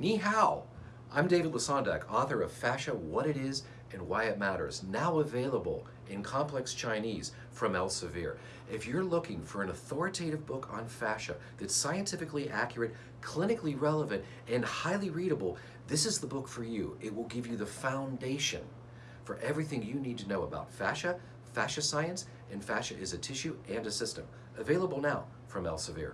Ni hao! I'm David Lesondak, author of Fascia, What It Is and Why It Matters, now available in complex Chinese from Elsevier. If you're looking for an authoritative book on fascia that's scientifically accurate, clinically relevant, and highly readable, this is the book for you. It will give you the foundation for everything you need to know about fascia, fascia science, and fascia is a tissue and a system. Available now from Elsevier.